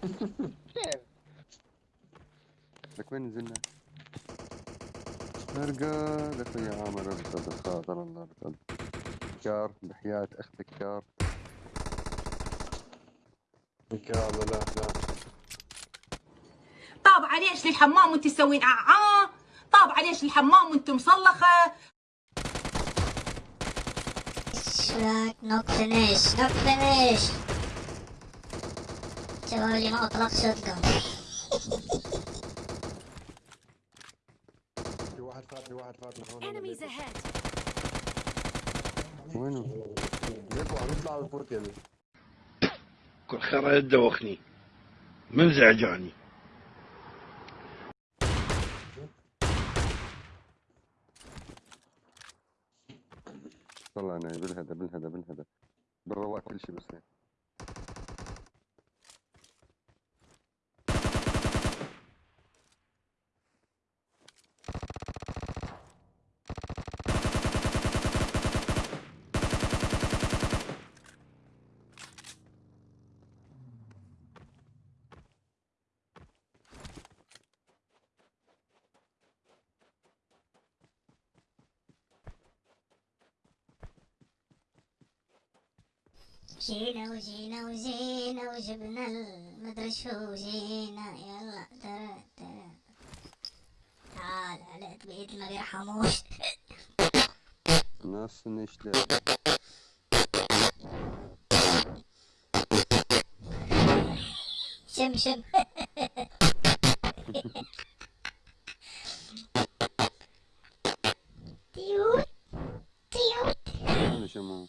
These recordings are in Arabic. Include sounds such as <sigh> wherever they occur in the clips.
<laughs> لك وين نزلنا؟ مرقى لك يا عامر ارقى بخاطر الله ارقد كار بحياة أختك كار كار لا لا. طاب عليش للحمام وانت تسوين ععاه طاب عليش الحمام وانت مصلخة. Not finished, not finished. لي ما اطلق شوت جون في واحد فات في واحد فات Enemies ahead. وينه؟ ليكو عم يطلع الفوت يعني كل خير يدوخني من زعجاني طلع أنا بالهدى بالهدى بالهدى بالرواق كل شيء بس جينا وجينا وجينا وجبنا المدري شو جينا يلا ترى ترى. تعال علقت بإيد ما بيرحموش. ناس نشتغل شم شم. <laughs> تيوت تيوت. شمو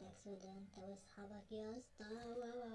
next to them. That was Habakkuk. Kuna haloa.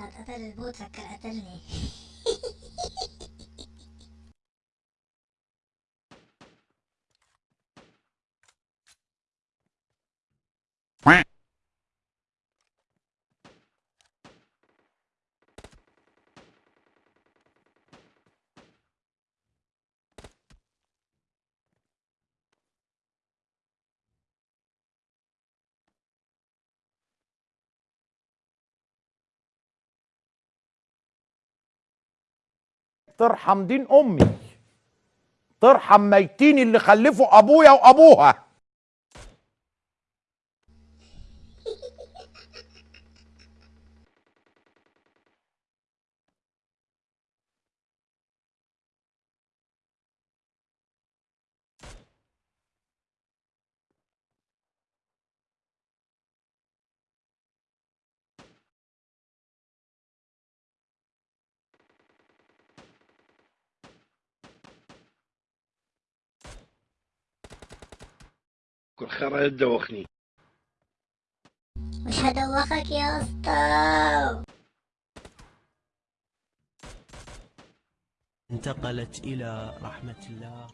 قتل البوت فكر قتلني. <laughs> ترحم دين أمي. ترحم ميتين اللي خلفوا أبويا وأبوها. كل خير يدوخني مش هدوخك يا اسطى انتقلت إلى رحمة الله.